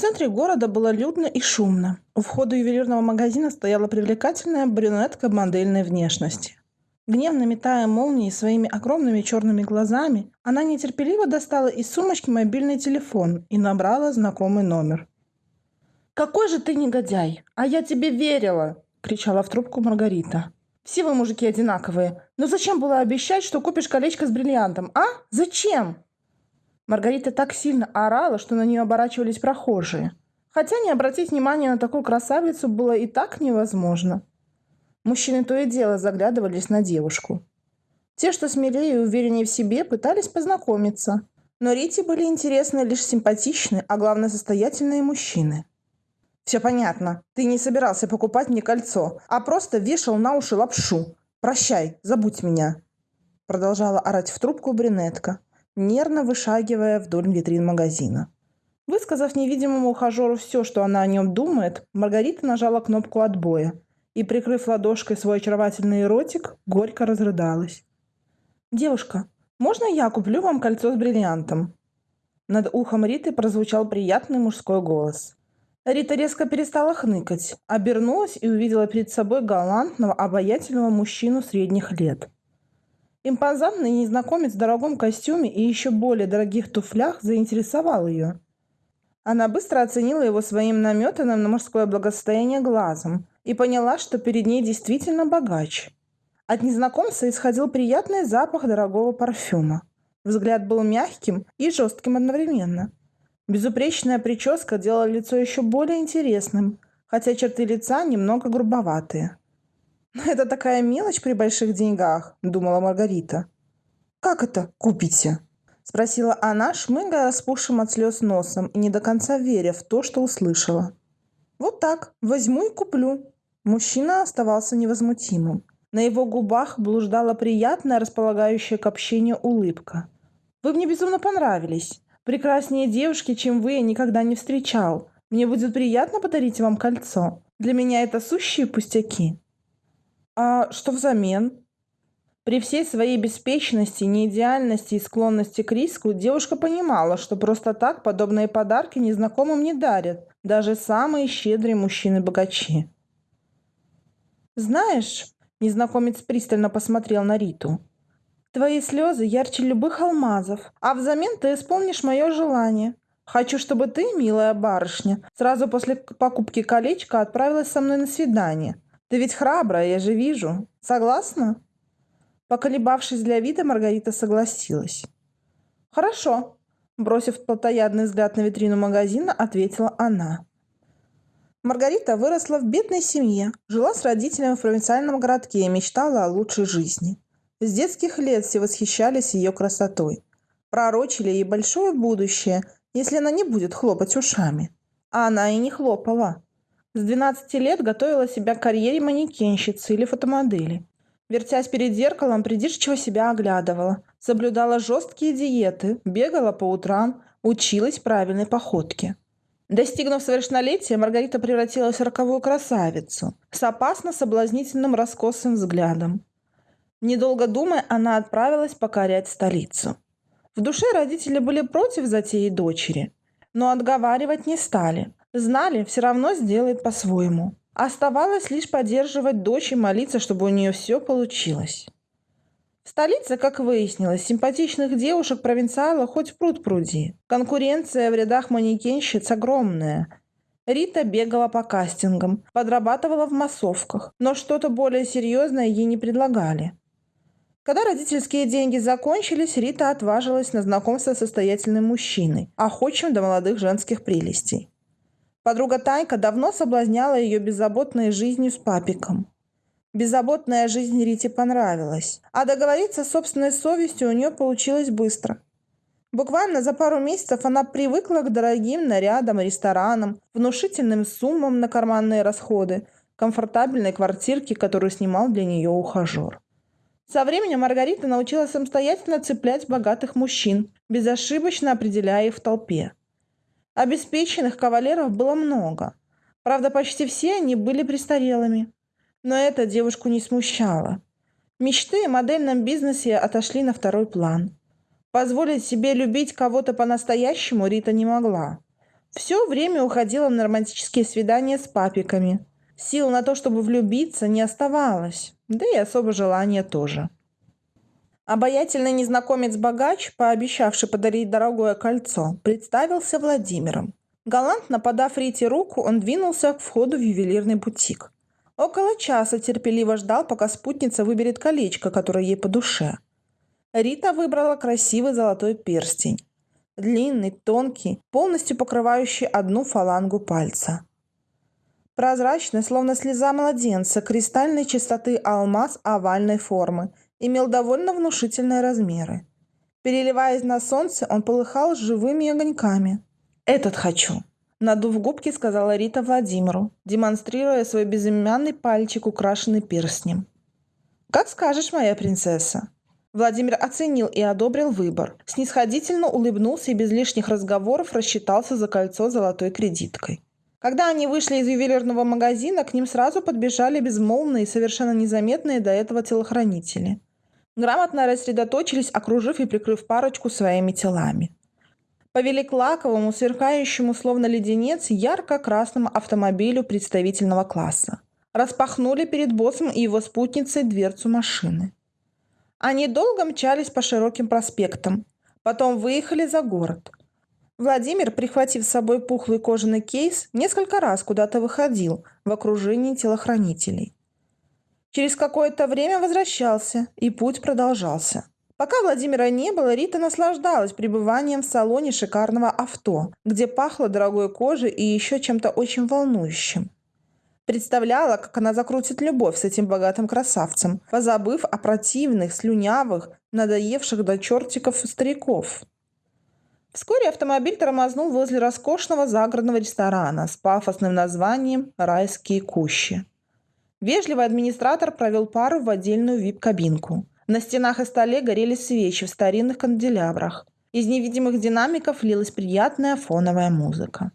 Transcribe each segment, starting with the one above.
В центре города было людно и шумно. У входа ювелирного магазина стояла привлекательная брюнетка модельной внешности. Гневно метая молнии своими огромными черными глазами, она нетерпеливо достала из сумочки мобильный телефон и набрала знакомый номер. «Какой же ты негодяй! А я тебе верила!» – кричала в трубку Маргарита. «Все вы мужики одинаковые. Но зачем было обещать, что купишь колечко с бриллиантом, а? Зачем?» Маргарита так сильно орала, что на нее оборачивались прохожие. Хотя не обратить внимания на такую красавицу было и так невозможно. Мужчины то и дело заглядывались на девушку. Те, что смелее и увереннее в себе, пытались познакомиться. Но Рите были интересны лишь симпатичные, а главное состоятельные мужчины. «Все понятно. Ты не собирался покупать мне кольцо, а просто вешал на уши лапшу. Прощай, забудь меня!» Продолжала орать в трубку брюнетка, нервно вышагивая вдоль витрин магазина. Высказав невидимому ухажеру все, что она о нем думает, Маргарита нажала кнопку отбоя и, прикрыв ладошкой свой очаровательный ротик, горько разрыдалась. «Девушка, можно я куплю вам кольцо с бриллиантом?» Над ухом Риты прозвучал приятный мужской голос. Рита резко перестала хныкать, обернулась и увидела перед собой галантного, обаятельного мужчину средних лет – Импозантный незнакомец в дорогом костюме и еще более дорогих туфлях заинтересовал ее. Она быстро оценила его своим наметанным на мужское благосостояние глазом и поняла, что перед ней действительно богач. От незнакомца исходил приятный запах дорогого парфюма. Взгляд был мягким и жестким одновременно. Безупречная прическа делала лицо еще более интересным, хотя черты лица немного грубоватые. «Это такая мелочь при больших деньгах», — думала Маргарита. «Как это купите?» — спросила она, шмыгая распухшим от слез носом и не до конца веря в то, что услышала. «Вот так, возьму и куплю». Мужчина оставался невозмутимым. На его губах блуждала приятная, располагающая к общению улыбка. «Вы мне безумно понравились. Прекраснее девушки, чем вы, я никогда не встречал. Мне будет приятно подарить вам кольцо. Для меня это сущие пустяки». А что взамен? При всей своей беспечности, неидеальности и склонности к риску, девушка понимала, что просто так подобные подарки незнакомым не дарят, даже самые щедрые мужчины-богачи. «Знаешь», – незнакомец пристально посмотрел на Риту, – «твои слезы ярче любых алмазов, а взамен ты исполнишь мое желание. Хочу, чтобы ты, милая барышня, сразу после покупки колечка отправилась со мной на свидание. Ты ведь храбрая, я же вижу. Согласна?» Поколебавшись для вида, Маргарита согласилась. «Хорошо», – бросив плотоядный взгляд на витрину магазина, ответила она. Маргарита выросла в бедной семье, жила с родителями в провинциальном городке и мечтала о лучшей жизни. С детских лет все восхищались ее красотой. Пророчили ей большое будущее, если она не будет хлопать ушами. А она и не хлопала. С 12 лет готовила себя к карьере манекенщицы или фотомодели. Вертясь перед зеркалом, придирчиво себя оглядывала. Соблюдала жесткие диеты, бегала по утрам, училась правильной походке. Достигнув совершеннолетия, Маргарита превратилась в роковую красавицу с опасно соблазнительным раскосым взглядом. Недолго думая, она отправилась покорять столицу. В душе родители были против затеи дочери, но отговаривать не стали – Знали, все равно сделает по-своему. Оставалось лишь поддерживать дочь и молиться, чтобы у нее все получилось. В столице, как выяснилось, симпатичных девушек провинциала хоть пруд пруди. Конкуренция в рядах манекенщиц огромная. Рита бегала по кастингам, подрабатывала в массовках, но что-то более серьезное ей не предлагали. Когда родительские деньги закончились, Рита отважилась на знакомство с состоятельным мужчиной, охочим до молодых женских прелестей. Подруга Танька давно соблазняла ее беззаботной жизнью с папиком. Беззаботная жизнь Рите понравилась, а договориться с собственной совестью у нее получилось быстро. Буквально за пару месяцев она привыкла к дорогим нарядам, ресторанам, внушительным суммам на карманные расходы, комфортабельной квартирке, которую снимал для нее ухажер. Со временем Маргарита научилась самостоятельно цеплять богатых мужчин, безошибочно определяя их в толпе. Обеспеченных кавалеров было много. Правда, почти все они были престарелыми. Но это девушку не смущало. Мечты о модельном бизнесе отошли на второй план. Позволить себе любить кого-то по-настоящему Рита не могла. Все время уходила на романтические свидания с папиками. Сил на то, чтобы влюбиться, не оставалось, да и особо желания тоже. Обаятельный незнакомец-богач, пообещавший подарить дорогое кольцо, представился Владимиром. Галантно подав Рите руку, он двинулся к входу в ювелирный бутик. Около часа терпеливо ждал, пока спутница выберет колечко, которое ей по душе. Рита выбрала красивый золотой перстень. Длинный, тонкий, полностью покрывающий одну фалангу пальца. Прозрачный, словно слеза младенца, кристальной чистоты алмаз овальной формы – имел довольно внушительные размеры. Переливаясь на солнце, он полыхал живыми огоньками. «Этот хочу!» Надув губки, сказала Рита Владимиру, демонстрируя свой безымянный пальчик, украшенный перстнем. «Как скажешь, моя принцесса!» Владимир оценил и одобрил выбор. Снисходительно улыбнулся и без лишних разговоров рассчитался за кольцо золотой кредиткой. Когда они вышли из ювелирного магазина, к ним сразу подбежали безмолвные и совершенно незаметные до этого телохранители грамотно рассредоточились, окружив и прикрыв парочку своими телами. Повели к лаковому, сверкающему словно леденец, ярко-красному автомобилю представительного класса. Распахнули перед боссом и его спутницей дверцу машины. Они долго мчались по широким проспектам, потом выехали за город. Владимир, прихватив с собой пухлый кожаный кейс, несколько раз куда-то выходил в окружении телохранителей. Через какое-то время возвращался, и путь продолжался. Пока Владимира не было, Рита наслаждалась пребыванием в салоне шикарного авто, где пахло дорогой кожей и еще чем-то очень волнующим. Представляла, как она закрутит любовь с этим богатым красавцем, позабыв о противных, слюнявых, надоевших до чертиков стариков. Вскоре автомобиль тормознул возле роскошного загородного ресторана с пафосным названием «Райские кущи». Вежливый администратор провел пару в отдельную вип-кабинку. На стенах и столе горели свечи в старинных канделябрах. Из невидимых динамиков лилась приятная фоновая музыка.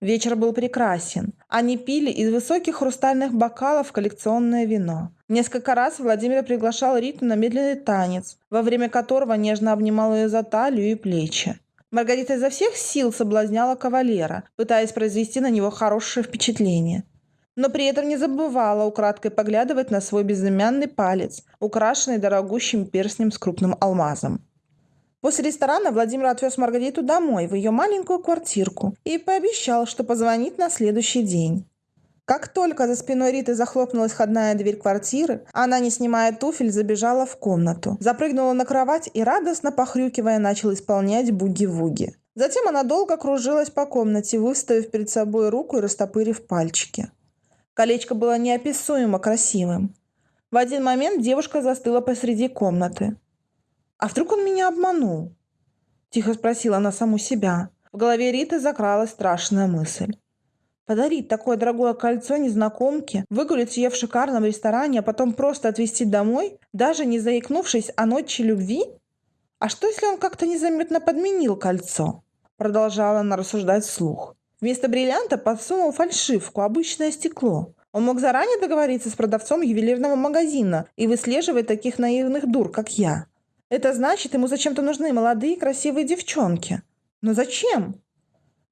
Вечер был прекрасен. Они пили из высоких хрустальных бокалов коллекционное вино. Несколько раз Владимир приглашал Риту на медленный танец, во время которого нежно обнимал ее за талию и плечи. Маргарита изо всех сил соблазняла кавалера, пытаясь произвести на него хорошее впечатление но при этом не забывала украдкой поглядывать на свой безымянный палец, украшенный дорогущим перстнем с крупным алмазом. После ресторана Владимир отвез Маргариту домой, в ее маленькую квартирку, и пообещал, что позвонит на следующий день. Как только за спиной Риты захлопнулась входная дверь квартиры, она, не снимая туфель, забежала в комнату, запрыгнула на кровать и, радостно похрюкивая, начала исполнять буги-вуги. Затем она долго кружилась по комнате, выставив перед собой руку и растопырив пальчики. Колечко было неописуемо красивым. В один момент девушка застыла посреди комнаты. «А вдруг он меня обманул?» Тихо спросила она саму себя. В голове Риты закралась страшная мысль. Подарить такое дорогое кольцо незнакомке, выгулить ее в шикарном ресторане, а потом просто отвезти домой, даже не заикнувшись о ночи любви? А что, если он как-то незаметно подменил кольцо? Продолжала она рассуждать вслух. Вместо бриллианта подсунул фальшивку, обычное стекло. Он мог заранее договориться с продавцом ювелирного магазина и выслеживать таких наивных дур, как я. Это значит, ему зачем-то нужны молодые красивые девчонки. Но зачем?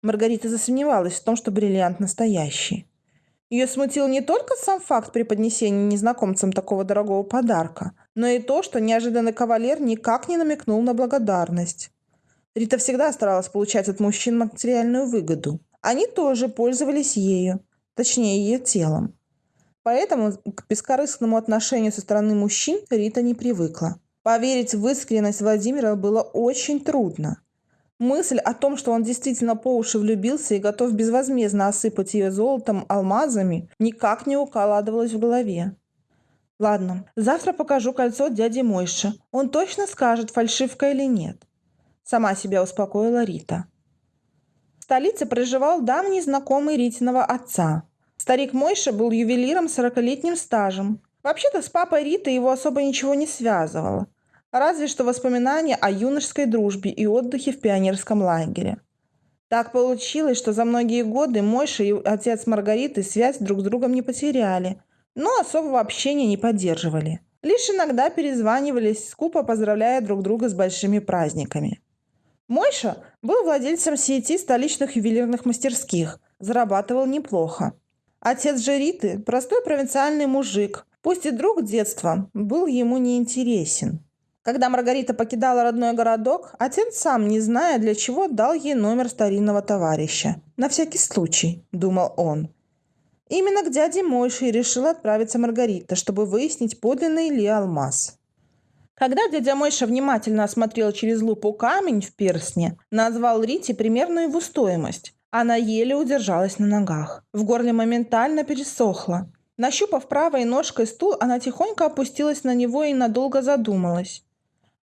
Маргарита засомневалась в том, что бриллиант настоящий. Ее смутил не только сам факт преподнесения незнакомцам такого дорогого подарка, но и то, что неожиданный кавалер никак не намекнул на благодарность. Рита всегда старалась получать от мужчин материальную выгоду. Они тоже пользовались ею, точнее ее телом. Поэтому к бескорыстному отношению со стороны мужчин Рита не привыкла. Поверить в искренность Владимира было очень трудно. Мысль о том, что он действительно по уши влюбился и готов безвозмездно осыпать ее золотом, алмазами, никак не укладывалась в голове. Ладно, завтра покажу кольцо дяде Мойше. Он точно скажет, фальшивка или нет. Сама себя успокоила Рита. В столице проживал давний знакомый Ритиного отца. Старик Мойша был ювелиром с 40-летним стажем. Вообще-то с папой Риты его особо ничего не связывало. Разве что воспоминания о юношеской дружбе и отдыхе в пионерском лагере. Так получилось, что за многие годы Мойша и отец Маргариты связь друг с другом не потеряли, но особого общения не поддерживали. Лишь иногда перезванивались, скупо поздравляя друг друга с большими праздниками. Мойша был владельцем сети столичных ювелирных мастерских, зарабатывал неплохо. Отец же Риты, простой провинциальный мужик, пусть и друг детства, был ему неинтересен. Когда Маргарита покидала родной городок, отец сам, не зная для чего, дал ей номер старинного товарища. «На всякий случай», — думал он. Именно к дяде Мойше и решила отправиться Маргарита, чтобы выяснить, подлинный ли алмаз. Когда дядя Мойша внимательно осмотрел через лупу камень в перстне, назвал Рите примерную его стоимость. Она еле удержалась на ногах. В горле моментально пересохло. Нащупав правой ножкой стул, она тихонько опустилась на него и надолго задумалась.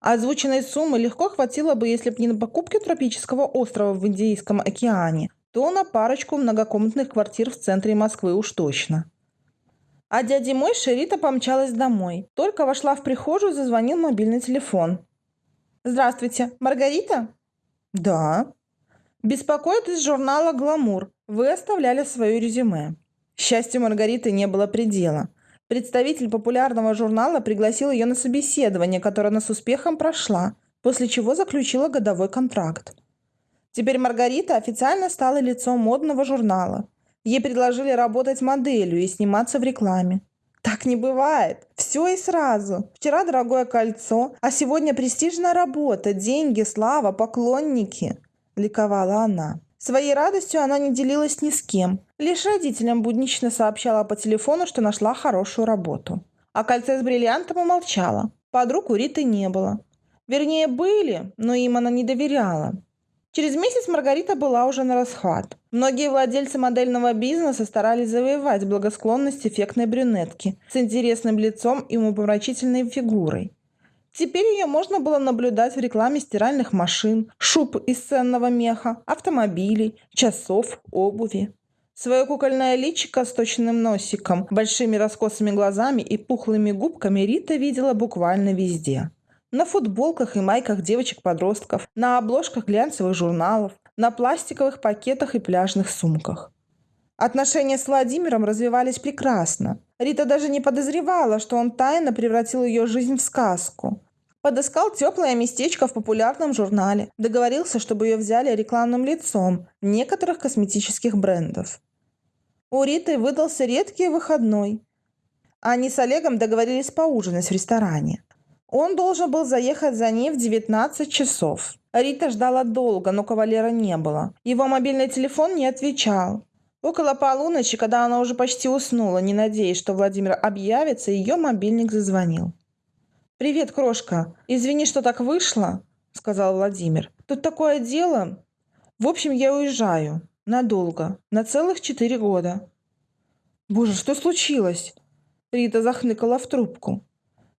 Озвученной суммы легко хватило бы, если бы не на покупке тропического острова в Индийском океане, то на парочку многокомнатных квартир в центре Москвы уж точно. А дяде мой Шерита помчалась домой. Только вошла в прихожую, зазвонил мобильный телефон. «Здравствуйте, Маргарита?» «Да». «Беспокоит из журнала «Гламур». Вы оставляли свое резюме». Счастью Маргариты не было предела. Представитель популярного журнала пригласил ее на собеседование, которое она с успехом прошла, после чего заключила годовой контракт. Теперь Маргарита официально стала лицом модного журнала. Ей предложили работать моделью и сниматься в рекламе. Так не бывает. Все и сразу. Вчера дорогое кольцо, а сегодня престижная работа, деньги, слава, поклонники. Ликовала она. Своей радостью она не делилась ни с кем. Лишь родителям буднично сообщала по телефону, что нашла хорошую работу. О кольце с бриллиантом умолчала. Подруг у Риты не было. Вернее, были, но им она не доверяла. Через месяц Маргарита была уже на расхват. Многие владельцы модельного бизнеса старались завоевать благосклонность эффектной брюнетки с интересным лицом и умопомрачительной фигурой. Теперь ее можно было наблюдать в рекламе стиральных машин, шуб из ценного меха, автомобилей, часов, обуви. Свое кукольное личико с точным носиком, большими раскосыми глазами и пухлыми губками Рита видела буквально везде. На футболках и майках девочек-подростков, на обложках глянцевых журналов, на пластиковых пакетах и пляжных сумках. Отношения с Владимиром развивались прекрасно. Рита даже не подозревала, что он тайно превратил ее жизнь в сказку. Подыскал теплое местечко в популярном журнале. Договорился, чтобы ее взяли рекламным лицом некоторых косметических брендов. У Риты выдался редкий выходной. Они с Олегом договорились поужинать в ресторане. Он должен был заехать за ней в 19 часов. Рита ждала долго, но кавалера не было. Его мобильный телефон не отвечал. Около полуночи, когда она уже почти уснула, не надеясь, что Владимир объявится, ее мобильник зазвонил. «Привет, крошка. Извини, что так вышло», — сказал Владимир. «Тут такое дело. В общем, я уезжаю. Надолго. На целых четыре года». «Боже, что случилось?» Рита захныкала в трубку.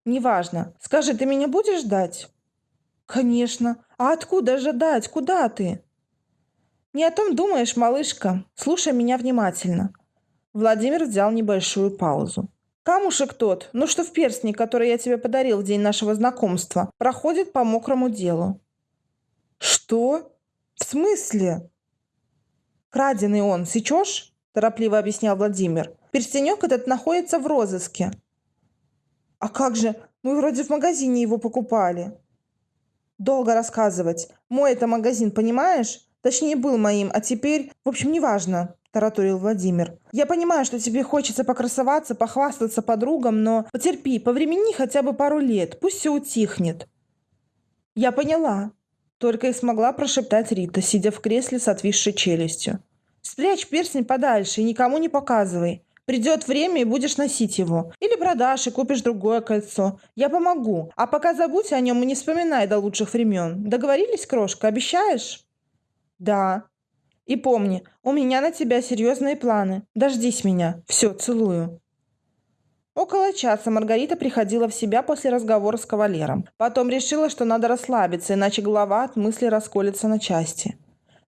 «Неважно. Скажи, ты меня будешь ждать?» «Конечно. А откуда ждать? Куда ты?» «Не о том думаешь, малышка. Слушай меня внимательно». Владимир взял небольшую паузу. «Камушек тот, ну что в перстне, который я тебе подарил в день нашего знакомства, проходит по мокрому делу». «Что? В смысле?» «Краденый он, сечешь?» – торопливо объяснял Владимир. «Перстенек этот находится в розыске». «А как же? Мы вроде в магазине его покупали». «Долго рассказывать. Мой это магазин, понимаешь? Точнее, был моим, а теперь... В общем, неважно, тараторил Владимир. Я понимаю, что тебе хочется покрасоваться, похвастаться подругам, но потерпи, повремени хотя бы пару лет, пусть все утихнет. Я поняла. Только и смогла прошептать Рита, сидя в кресле с отвисшей челюстью. Спрячь перстень подальше и никому не показывай. Придет время и будешь носить его. Или продашь и купишь другое кольцо. Я помогу. А пока забудь о нем и не вспоминай до лучших времен. Договорились, крошка? Обещаешь? «Да». «И помни, у меня на тебя серьезные планы. Дождись меня. Все, целую». Около часа Маргарита приходила в себя после разговора с кавалером. Потом решила, что надо расслабиться, иначе голова от мысли расколется на части.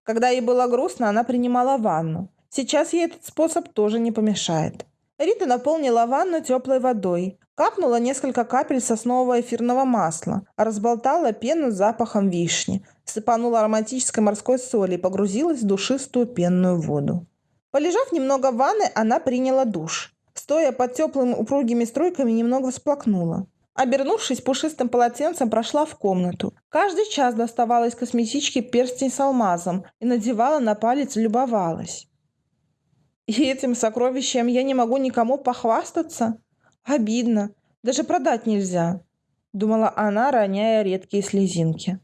Когда ей было грустно, она принимала ванну. Сейчас ей этот способ тоже не помешает. Рита наполнила ванну теплой водой, капнула несколько капель соснового эфирного масла, разболтала пену с запахом вишни, сыпанула ароматической морской соли и погрузилась в душистую пенную воду. Полежав немного в ванной, она приняла душ. Стоя под теплыми упругими струйками, немного всплакнула. Обернувшись пушистым полотенцем, прошла в комнату. Каждый час доставала из косметички перстень с алмазом и надевала на палец, любовалась. И этим сокровищем я не могу никому похвастаться? Обидно. Даже продать нельзя, думала она, роняя редкие слезинки.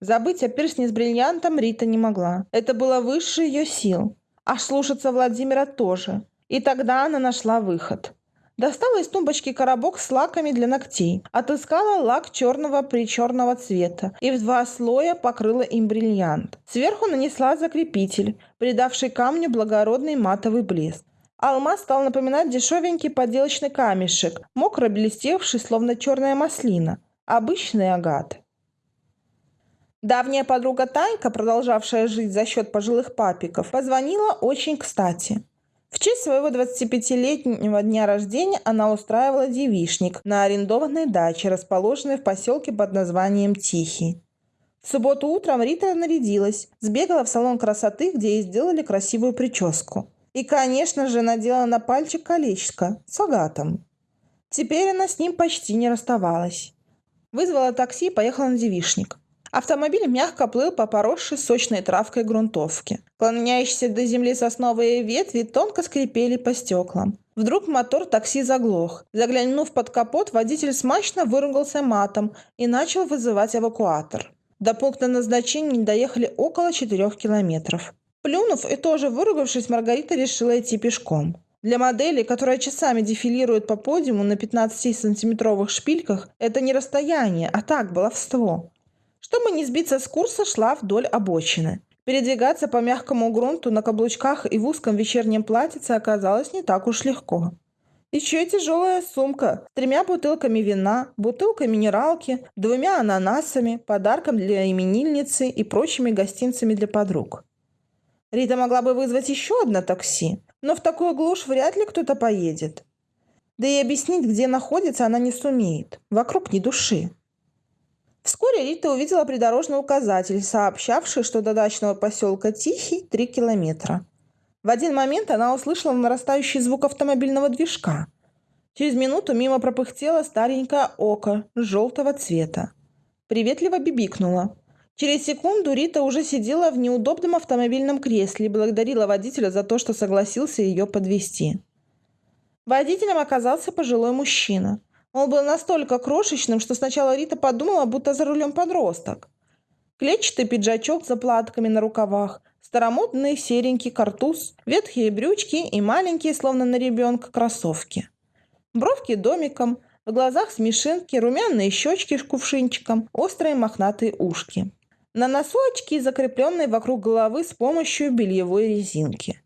Забыть о перстне с бриллиантом Рита не могла. Это было выше ее сил. Аж слушаться Владимира тоже. И тогда она нашла выход. Достала из тумбочки коробок с лаками для ногтей. Отыскала лак черного причерного цвета и в два слоя покрыла им бриллиант. Сверху нанесла закрепитель, придавший камню благородный матовый блеск. Алмаз стал напоминать дешевенький поделочный камешек, мокро блестевший, словно черная маслина. Обычный агат. Давняя подруга Танька, продолжавшая жить за счет пожилых папиков, позвонила очень кстати. В честь своего 25-летнего дня рождения она устраивала девишник на арендованной даче, расположенной в поселке под названием Тихий. В субботу утром Рита нарядилась, сбегала в салон красоты, где ей сделали красивую прическу. И, конечно же, надела на пальчик колечко с агатом. Теперь она с ним почти не расставалась. Вызвала такси и поехала на девишник. Автомобиль мягко плыл по поросшей сочной травкой грунтовке. Клоняющиеся до земли сосновые ветви тонко скрипели по стеклам. Вдруг мотор такси заглох. Заглянув под капот, водитель смачно выругался матом и начал вызывать эвакуатор. До пункта назначения доехали около четырех километров. Плюнув и тоже выругавшись, Маргарита решила идти пешком. Для модели, которая часами дефилирует по подиуму на 15-сантиметровых шпильках, это не расстояние, а так, баловство. Чтобы не сбиться с курса, шла вдоль обочины. Передвигаться по мягкому грунту на каблучках и в узком вечернем платьице оказалось не так уж легко. Еще тяжелая сумка с тремя бутылками вина, бутылкой минералки, двумя ананасами, подарком для именинницы и прочими гостинцами для подруг. Рита могла бы вызвать еще одно такси, но в такую глушь вряд ли кто-то поедет. Да и объяснить, где находится, она не сумеет. Вокруг ни души. Вскоре Рита увидела придорожный указатель, сообщавший, что до дачного поселка Тихий – 3 километра. В один момент она услышала нарастающий звук автомобильного движка. Через минуту мимо пропыхтело старенькое око желтого цвета. Приветливо бибикнула. Через секунду Рита уже сидела в неудобном автомобильном кресле и благодарила водителя за то, что согласился ее подвести. Водителем оказался пожилой мужчина. Он был настолько крошечным, что сначала Рита подумала, будто за рулем подросток. Клетчатый пиджачок с заплатками на рукавах, старомодный серенький картуз, ветхие брючки и маленькие, словно на ребенка, кроссовки. Бровки домиком, в глазах смешинки, румяные щечки с кувшинчиком, острые мохнатые ушки. На носу очки, закрепленные вокруг головы с помощью бельевой резинки.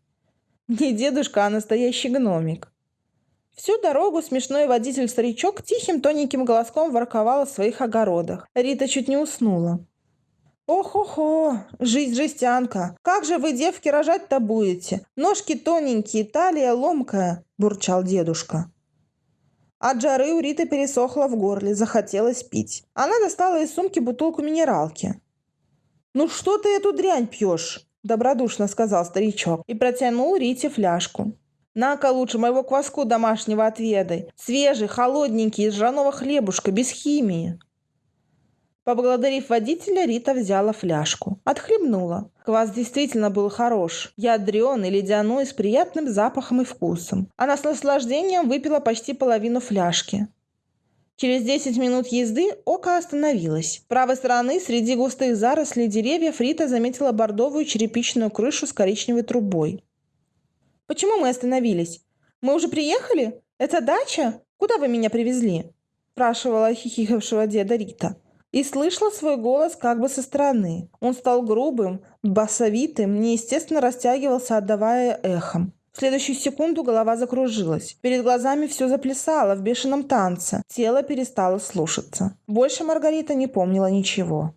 Не дедушка, а настоящий гномик. Всю дорогу смешной водитель-старичок тихим тоненьким голоском ворковал о своих огородах. Рита чуть не уснула. «Ох-охо! Жизнь-жестянка! Как же вы, девки, рожать-то будете? Ножки тоненькие, талия ломкая!» – бурчал дедушка. От жары у Риты пересохло в горле, захотелось пить. Она достала из сумки бутылку минералки. «Ну что ты эту дрянь пьешь?» – добродушно сказал старичок и протянул Рите фляжку. «На-ка лучше моего кваску домашнего отведай. Свежий, холодненький, из ржаного хлебушка, без химии». Поблагодарив водителя, Рита взяла фляжку. Отхлебнула. Квас действительно был хорош. Ядреный, ледяной, с приятным запахом и вкусом. Она с наслаждением выпила почти половину фляжки. Через 10 минут езды око остановилось. С правой стороны, среди густых зарослей деревьев, Рита заметила бордовую черепичную крышу с коричневой трубой. «Почему мы остановились? Мы уже приехали? Это дача? Куда вы меня привезли?» спрашивала хихикавшего деда Рита. И слышала свой голос как бы со стороны. Он стал грубым, басовитым, неестественно растягивался, отдавая эхом. В следующую секунду голова закружилась. Перед глазами все заплясало в бешеном танце. Тело перестало слушаться. Больше Маргарита не помнила ничего.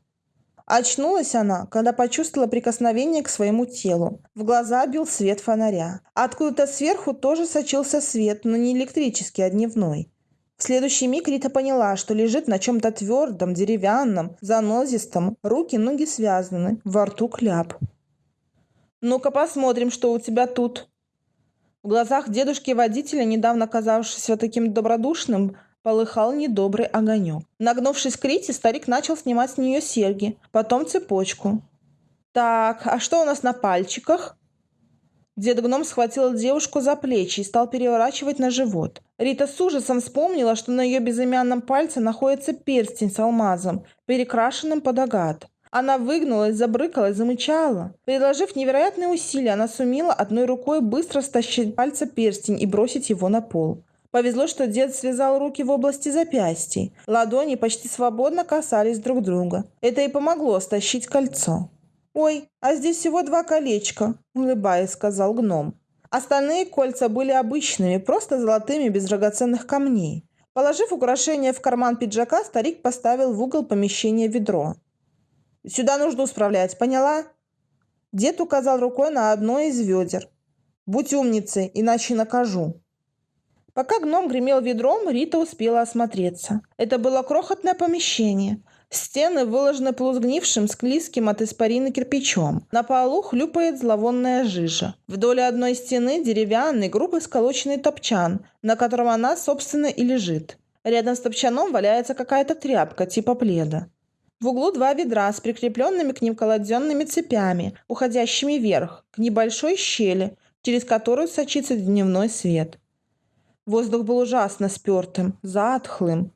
Очнулась она, когда почувствовала прикосновение к своему телу. В глаза бил свет фонаря. Откуда-то сверху тоже сочился свет, но не электрический, а дневной. В следующий миг Рита поняла, что лежит на чем-то твердом, деревянном, занозистом, руки, ноги связаны, во рту кляп. «Ну-ка посмотрим, что у тебя тут», в глазах дедушки-водителя, недавно казавшегося таким добродушным, полыхал недобрый огонек. Нагнувшись к Рите, старик начал снимать с нее серьги, потом цепочку. «Так, а что у нас на пальчиках?» Дед Гном схватил девушку за плечи и стал переворачивать на живот. Рита с ужасом вспомнила, что на ее безымянном пальце находится перстень с алмазом, перекрашенным под агат. Она выгнулась, забрыкалась, замычала. Приложив невероятные усилия, она сумела одной рукой быстро стащить пальца перстень и бросить его на пол. Повезло, что дед связал руки в области запястий. Ладони почти свободно касались друг друга. Это и помогло стащить кольцо. «Ой, а здесь всего два колечка», – улыбаясь, сказал гном. Остальные кольца были обычными, просто золотыми, без драгоценных камней. Положив украшение в карман пиджака, старик поставил в угол помещения ведро. «Сюда нужду справлять, поняла?» Дед указал рукой на одно из ведер. «Будь умницей, иначе накажу». Пока гном гремел ведром, Рита успела осмотреться. Это было крохотное помещение – Стены выложены полузгнившим, склизким от испарины кирпичом. На полу хлюпает зловонная жижа. Вдоль одной стены деревянный, грубо сколоченный топчан, на котором она, собственно, и лежит. Рядом с топчаном валяется какая-то тряпка, типа пледа. В углу два ведра с прикрепленными к ним колоденными цепями, уходящими вверх, к небольшой щели, через которую сочится дневной свет. Воздух был ужасно спертым, затхлым.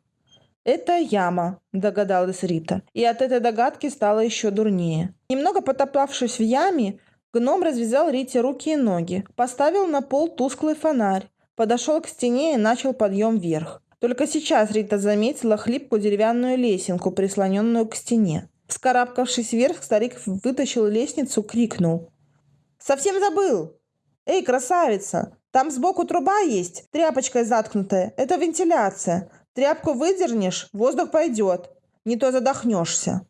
«Это яма», – догадалась Рита. И от этой догадки стало еще дурнее. Немного потоптавшись в яме, гном развязал Рите руки и ноги, поставил на пол тусклый фонарь, подошел к стене и начал подъем вверх. Только сейчас Рита заметила хлипкую деревянную лесенку, прислоненную к стене. Вскарабкавшись вверх, старик вытащил лестницу, крикнул. «Совсем забыл! Эй, красавица! Там сбоку труба есть, тряпочкой заткнутая. Это вентиляция. Тряпку выдернешь, воздух пойдет. Не то задохнешься.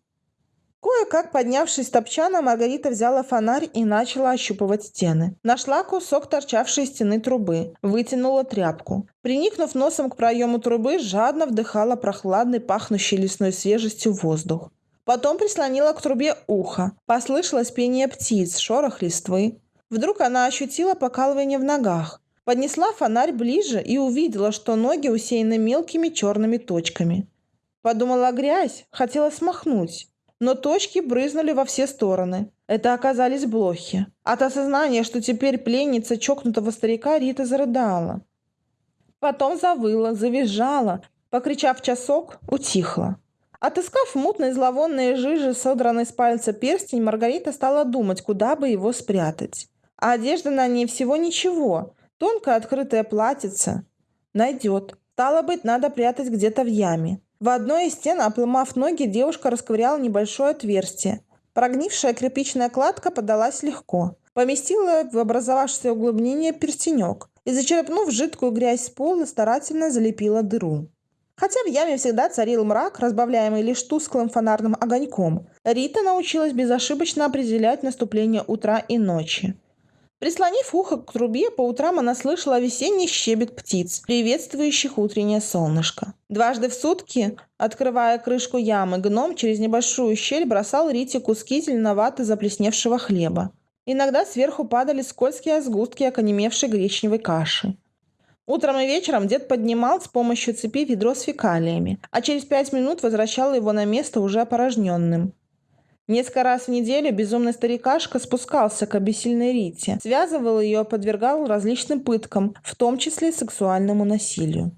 Кое-как поднявшись с топчана, Маргарита взяла фонарь и начала ощупывать стены. Нашла кусок торчавшей стены трубы, вытянула тряпку. Приникнув носом к проему трубы, жадно вдыхала прохладный, пахнущий лесной свежестью воздух. Потом прислонила к трубе ухо. Послышалось пение птиц, шорох листвы. Вдруг она ощутила покалывание в ногах. Поднесла фонарь ближе и увидела, что ноги усеяны мелкими черными точками. Подумала грязь, хотела смахнуть. Но точки брызнули во все стороны. Это оказались блохи. От осознания, что теперь пленница чокнутого старика, Рита зарыдала. Потом завыла, завизжала, покричав часок, утихла. Отыскав мутной зловонной жижи, содранной с пальца перстень, Маргарита стала думать, куда бы его спрятать. А одежда на ней всего ничего, Тонкое открытое платьице. Найдет. Стало быть, надо прятать где-то в яме. В одной из стен, опломав ноги, девушка расковыряла небольшое отверстие. Прогнившая кирпичная кладка подалась легко. Поместила в образовавшееся углубление перстенек и, зачерпнув жидкую грязь с пола, старательно залепила дыру. Хотя в яме всегда царил мрак, разбавляемый лишь тусклым фонарным огоньком, Рита научилась безошибочно определять наступление утра и ночи. Прислонив ухо к трубе, по утрам она слышала весенний щебет птиц, приветствующих утреннее солнышко. Дважды в сутки, открывая крышку ямы, гном через небольшую щель бросал Рите куски зеленовато заплесневшего хлеба. Иногда сверху падали скользкие сгустки оконемевшей гречневой каши. Утром и вечером дед поднимал с помощью цепи ведро с фекалиями, а через пять минут возвращал его на место уже опорожненным. Несколько раз в неделю безумный старикашка спускался к обессильной Рите, связывал ее, подвергал различным пыткам, в том числе сексуальному насилию.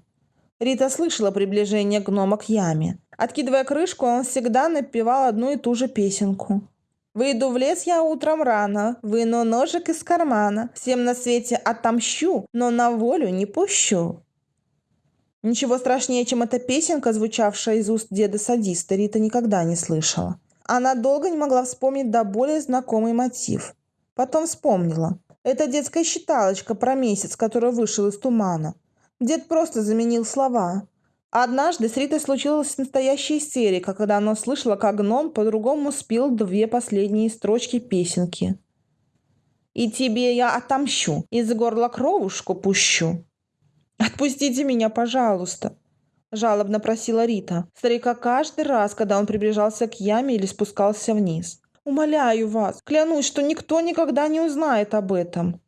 Рита слышала приближение гнома к яме. Откидывая крышку, он всегда напевал одну и ту же песенку. «Выйду в лес я утром рано, выну ножик из кармана, всем на свете отомщу, но на волю не пущу». Ничего страшнее, чем эта песенка, звучавшая из уст деда-садиста, Рита никогда не слышала. Она долго не могла вспомнить до более знакомый мотив. Потом вспомнила. Это детская считалочка про месяц, который вышел из тумана. Дед просто заменил слова. Однажды с Ритой случилась настоящая истерика, когда она услышала, как гном по-другому спел две последние строчки песенки. «И тебе я отомщу, из горла кровушку пущу». «Отпустите меня, пожалуйста», – жалобно просила Рита. Старика каждый раз, когда он приближался к яме или спускался вниз. «Умоляю вас, клянусь, что никто никогда не узнает об этом».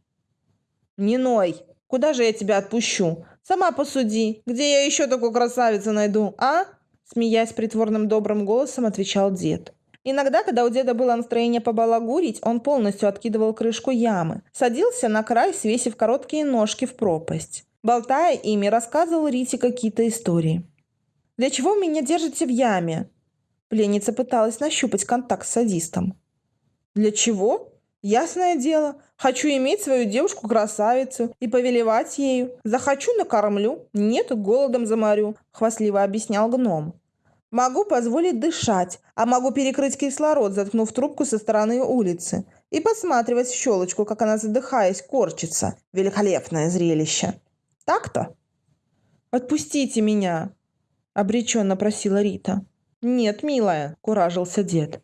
«Не ной! Куда же я тебя отпущу? Сама посуди, где я еще такую красавицу найду, а?» Смеясь притворным добрым голосом, отвечал дед. Иногда, когда у деда было настроение побалагурить, он полностью откидывал крышку ямы, садился на край, свесив короткие ножки в пропасть. Болтая ими, рассказывал Рите какие-то истории. «Для чего меня держите в яме?» Пленница пыталась нащупать контакт с садистом. «Для чего?» Ясное дело, хочу иметь свою девушку-красавицу и повелевать ею. Захочу – накормлю, нет – голодом заморю», – хвастливо объяснял гном. «Могу позволить дышать, а могу перекрыть кислород, заткнув трубку со стороны улицы, и посматривать в щелочку, как она, задыхаясь, корчится. Великолепное зрелище. Так-то?» «Отпустите меня!» – обреченно просила Рита. «Нет, милая», – куражился дед.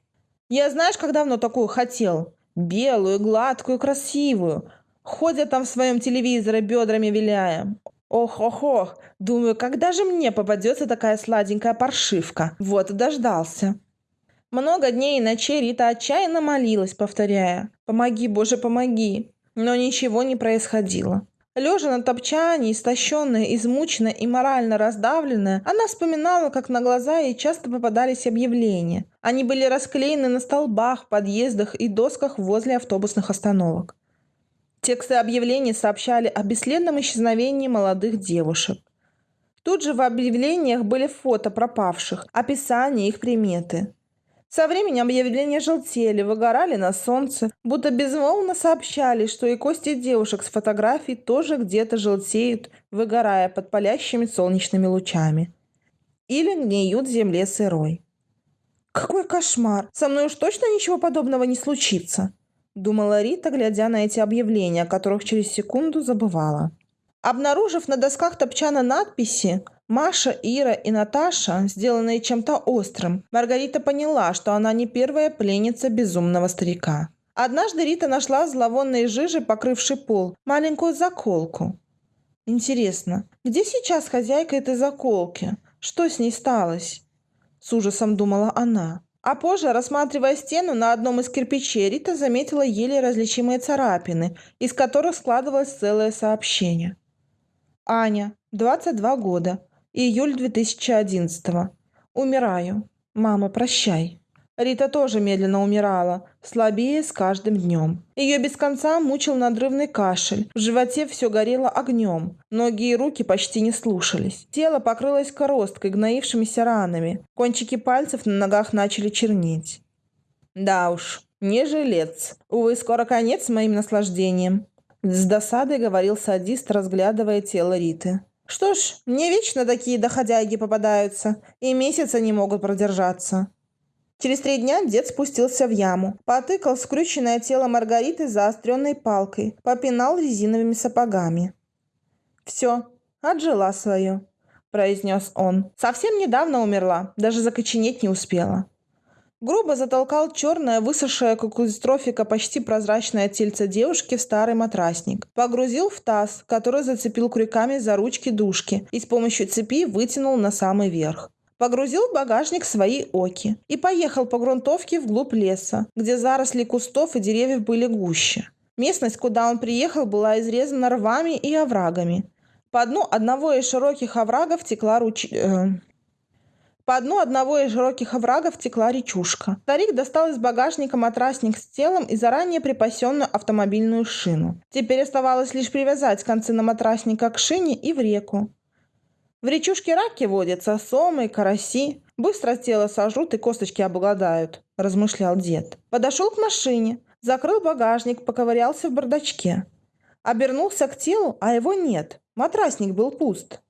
«Я знаешь, как давно такую хотел? белую, гладкую, красивую. Ходят там в своем телевизоре, бедрами виляя. Ох-ох-ох, думаю, когда же мне попадется такая сладенькая паршивка? Вот и дождался. Много дней и ночей Рита отчаянно молилась, повторяя «Помоги, Боже, помоги!» Но ничего не происходило. Лежа на топчане, истощенная, измученная и морально раздавленная, она вспоминала, как на глаза ей часто попадались объявления. Они были расклеены на столбах, подъездах и досках возле автобусных остановок. Тексты объявлений сообщали о бесследном исчезновении молодых девушек. Тут же в объявлениях были фото пропавших, описание их приметы. Со временем объявления желтели, выгорали на солнце, будто безмолвно сообщали, что и кости девушек с фотографий тоже где-то желтеют, выгорая под палящими солнечными лучами. Или гниют в земле сырой. «Какой кошмар! Со мной уж точно ничего подобного не случится!» Думала Рита, глядя на эти объявления, о которых через секунду забывала. Обнаружив на досках топчана надписи Маша, Ира и Наташа, сделанные чем-то острым, Маргарита поняла, что она не первая пленница безумного старика. Однажды Рита нашла в зловонной жиже, покрывшей пол, маленькую заколку. Интересно, где сейчас хозяйка этой заколки? Что с ней сталось? С ужасом думала она. А позже, рассматривая стену на одном из кирпичей, Рита заметила еле различимые царапины, из которых складывалось целое сообщение. Аня, 22 года, Июль 2011 -го. Умираю. Мама, прощай. Рита тоже медленно умирала, слабее с каждым днем. Ее без конца мучил надрывный кашель, в животе все горело огнем, ноги и руки почти не слушались. Тело покрылось коросткой, гноившимися ранами, кончики пальцев на ногах начали чернеть. Да уж, не жилец. Увы, скоро конец моим наслаждением. С досадой говорил садист, разглядывая тело Риты. Что ж, мне вечно такие доходяги попадаются, и месяца не могут продержаться. Через три дня дед спустился в яму, потыкал скрюченное тело Маргариты заостренной палкой, попинал резиновыми сапогами. «Все, отжила свое», – произнес он. «Совсем недавно умерла, даже закоченеть не успела». Грубо затолкал черное, высохшее, как у дистрофика, почти прозрачное тельце девушки в старый матрасник. Погрузил в таз, который зацепил крюками за ручки душки и с помощью цепи вытянул на самый верх. Погрузил в багажник свои оки и поехал по грунтовке вглубь леса, где заросли кустов и деревьев были гуще. Местность, куда он приехал, была изрезана рвами и оврагами. По дну одного из широких оврагов текла руч... Э, по дну одного из широких оврагов текла речушка. Старик достал из багажника матрасник с телом и заранее припасенную автомобильную шину. Теперь оставалось лишь привязать концы на матрасника к шине и в реку. В речушке раки водятся, сомы, караси. Быстро тело сожрут и косточки обгладают, размышлял дед. Подошел к машине, закрыл багажник, поковырялся в бардачке. Обернулся к телу, а его нет. Матрасник был пуст.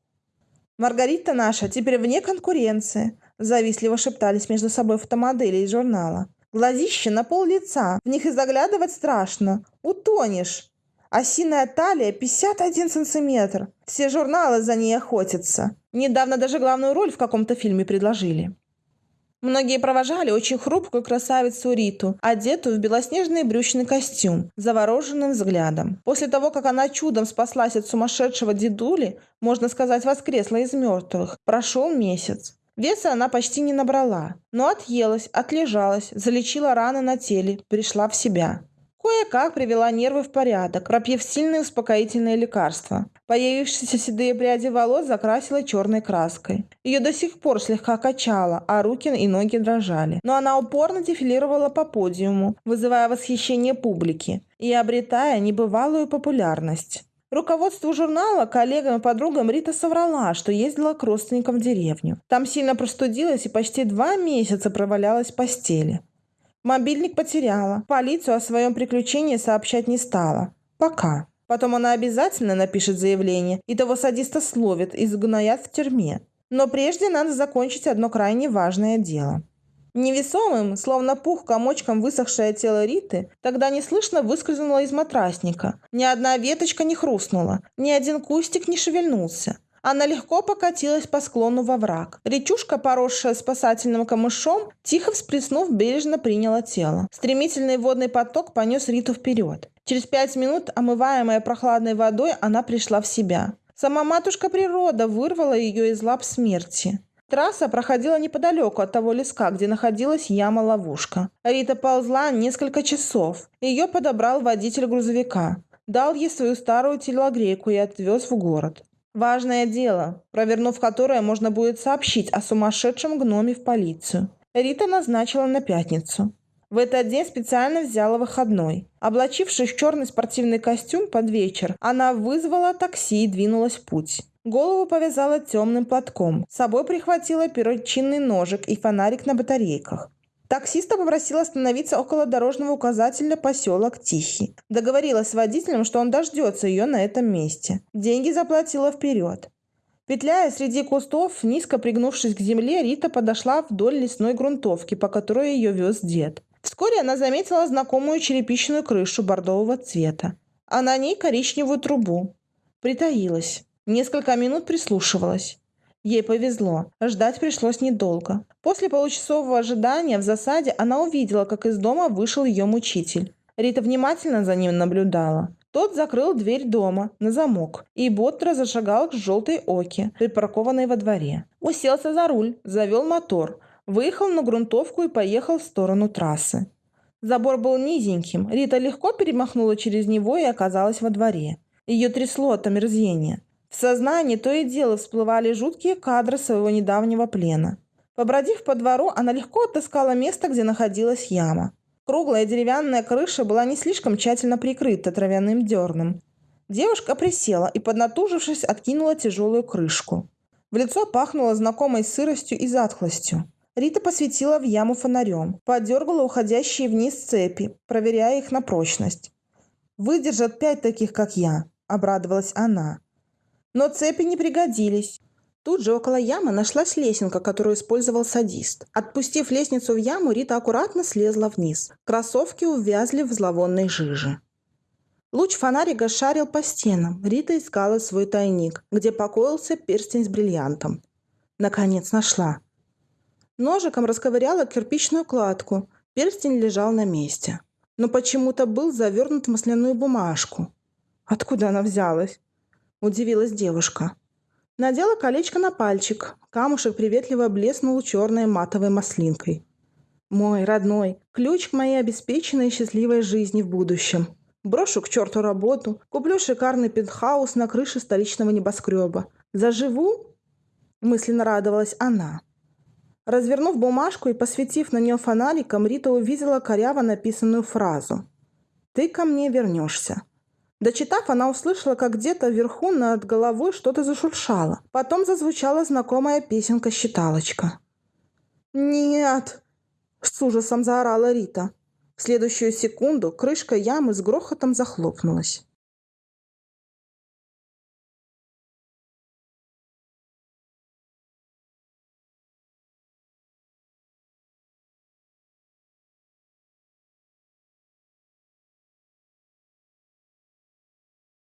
«Маргарита наша теперь вне конкуренции», – завистливо шептались между собой фотомодели из журнала. «Глазище на пол лица, в них и заглядывать страшно. Утонешь. Осиная талия 51 сантиметр. Все журналы за ней охотятся. Недавно даже главную роль в каком-то фильме предложили». Многие провожали очень хрупкую красавицу Риту, одетую в белоснежный брючный костюм, завороженным взглядом. После того, как она чудом спаслась от сумасшедшего дедули, можно сказать, воскресла из мертвых, прошел месяц. Веса она почти не набрала, но отъелась, отлежалась, залечила раны на теле, пришла в себя. Кое-как привела нервы в порядок, пропив сильные успокоительные лекарства. Появившиеся седые пряди волос закрасила черной краской. Ее до сих пор слегка качало, а руки и ноги дрожали. Но она упорно дефилировала по подиуму, вызывая восхищение публики и обретая небывалую популярность. Руководству журнала, коллегам и подругам Рита соврала, что ездила к родственникам в деревню. Там сильно простудилась и почти два месяца провалялась в постели. Мобильник потеряла. Полицию о своем приключении сообщать не стала. Пока. Потом она обязательно напишет заявление, и того садиста словит и сгноят в тюрьме. Но прежде надо закончить одно крайне важное дело. Невесомым, словно пух комочком высохшее тело Риты, тогда неслышно выскользнуло из матрасника. Ни одна веточка не хрустнула, ни один кустик не шевельнулся. Она легко покатилась по склону во враг. Речушка, поросшая спасательным камышом, тихо всплеснув, бережно приняла тело. Стремительный водный поток понес Риту вперед. Через пять минут, омываемая прохладной водой, она пришла в себя. Сама матушка природа вырвала ее из лап смерти. Трасса проходила неподалеку от того леска, где находилась яма-ловушка. Рита ползла несколько часов. Ее подобрал водитель грузовика. Дал ей свою старую телогрейку и отвез в город. Важное дело, провернув которое можно будет сообщить о сумасшедшем гноме в полицию. Рита назначила на пятницу. В этот день специально взяла выходной. Облачившись в черный спортивный костюм под вечер, она вызвала такси и двинулась в путь. Голову повязала темным платком. С собой прихватила перочинный ножик и фонарик на батарейках. Таксиста попросила остановиться около дорожного указателя поселок Тихий. Договорилась с водителем, что он дождется ее на этом месте. Деньги заплатила вперед. Петляя среди кустов, низко пригнувшись к земле, Рита подошла вдоль лесной грунтовки, по которой ее вез дед. Вскоре она заметила знакомую черепичную крышу бордового цвета, а на ней коричневую трубу. Притаилась. Несколько минут прислушивалась. Ей повезло. Ждать пришлось недолго. После получасового ожидания в засаде она увидела, как из дома вышел ее мучитель. Рита внимательно за ним наблюдала. Тот закрыл дверь дома на замок и бодро зашагал к желтой оке, припаркованной во дворе. Уселся за руль, завел мотор, выехал на грунтовку и поехал в сторону трассы. Забор был низеньким, Рита легко перемахнула через него и оказалась во дворе. Ее трясло от омерзения. В сознании то и дело всплывали жуткие кадры своего недавнего плена. Побродив по двору, она легко отыскала место, где находилась яма. Круглая деревянная крыша была не слишком тщательно прикрыта травяным дерном. Девушка присела и, поднатужившись, откинула тяжелую крышку. В лицо пахнуло знакомой сыростью и затхлостью. Рита посветила в яму фонарем, подергала уходящие вниз цепи, проверяя их на прочность. «Выдержат пять таких, как я», — обрадовалась она. Но цепи не пригодились. Тут же около ямы нашлась лесенка, которую использовал садист. Отпустив лестницу в яму, Рита аккуратно слезла вниз. Кроссовки увязли в зловонной жиже. Луч фонарика шарил по стенам. Рита искала свой тайник, где покоился перстень с бриллиантом. Наконец нашла. Ножиком расковыряла кирпичную кладку. Перстень лежал на месте. Но почему-то был завернут в масляную бумажку. Откуда она взялась? Удивилась девушка. Надела колечко на пальчик. Камушек приветливо блеснул черной матовой маслинкой. Мой родной, ключ к моей обеспеченной счастливой жизни в будущем. Брошу к черту работу, куплю шикарный пентхаус на крыше столичного небоскреба. Заживу? Мысленно радовалась она. Развернув бумажку и посветив на нее фонариком, Рита увидела коряво написанную фразу. «Ты ко мне вернешься». Дочитав, она услышала, как где-то вверху над головой что-то зашуршало. Потом зазвучала знакомая песенка-считалочка. «Нет!» – с ужасом заорала Рита. В следующую секунду крышка ямы с грохотом захлопнулась.